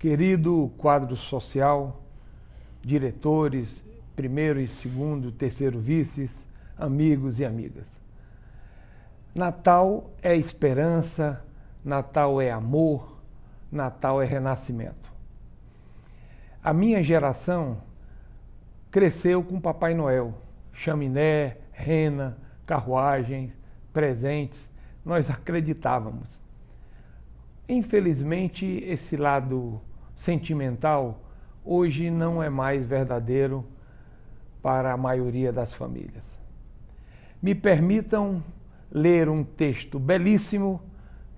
Querido quadro social, diretores, primeiro e segundo, terceiro vices, amigos e amigas. Natal é esperança, Natal é amor, Natal é renascimento. A minha geração cresceu com Papai Noel, chaminé, rena, carruagens, presentes, nós acreditávamos. Infelizmente, esse lado sentimental hoje não é mais verdadeiro para a maioria das famílias. Me permitam ler um texto belíssimo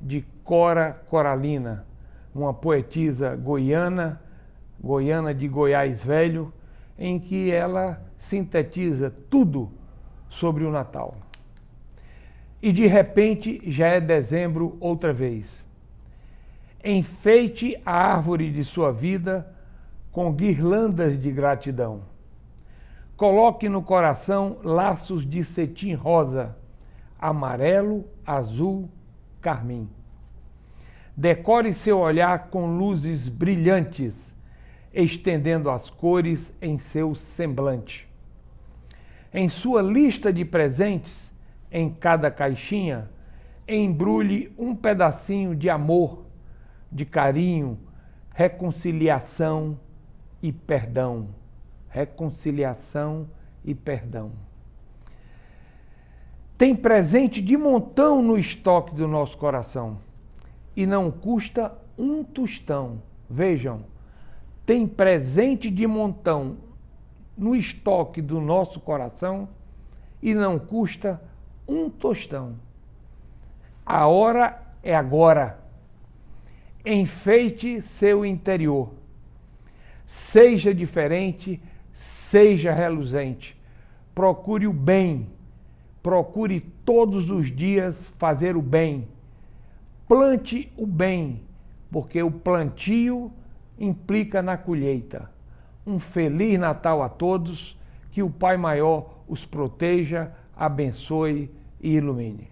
de Cora Coralina, uma poetisa goiana, goiana de Goiás Velho, em que ela sintetiza tudo sobre o Natal. E de repente já é dezembro outra vez. Enfeite a árvore de sua vida com guirlandas de gratidão. Coloque no coração laços de cetim rosa, amarelo, azul, carmim. Decore seu olhar com luzes brilhantes, estendendo as cores em seu semblante. Em sua lista de presentes, em cada caixinha, embrulhe um pedacinho de amor de carinho, reconciliação e perdão. Reconciliação e perdão. Tem presente de montão no estoque do nosso coração e não custa um tostão. Vejam, tem presente de montão no estoque do nosso coração e não custa um tostão. A hora é agora enfeite seu interior. Seja diferente, seja reluzente. Procure o bem. Procure todos os dias fazer o bem. Plante o bem, porque o plantio implica na colheita. Um feliz Natal a todos, que o Pai Maior os proteja, abençoe e ilumine.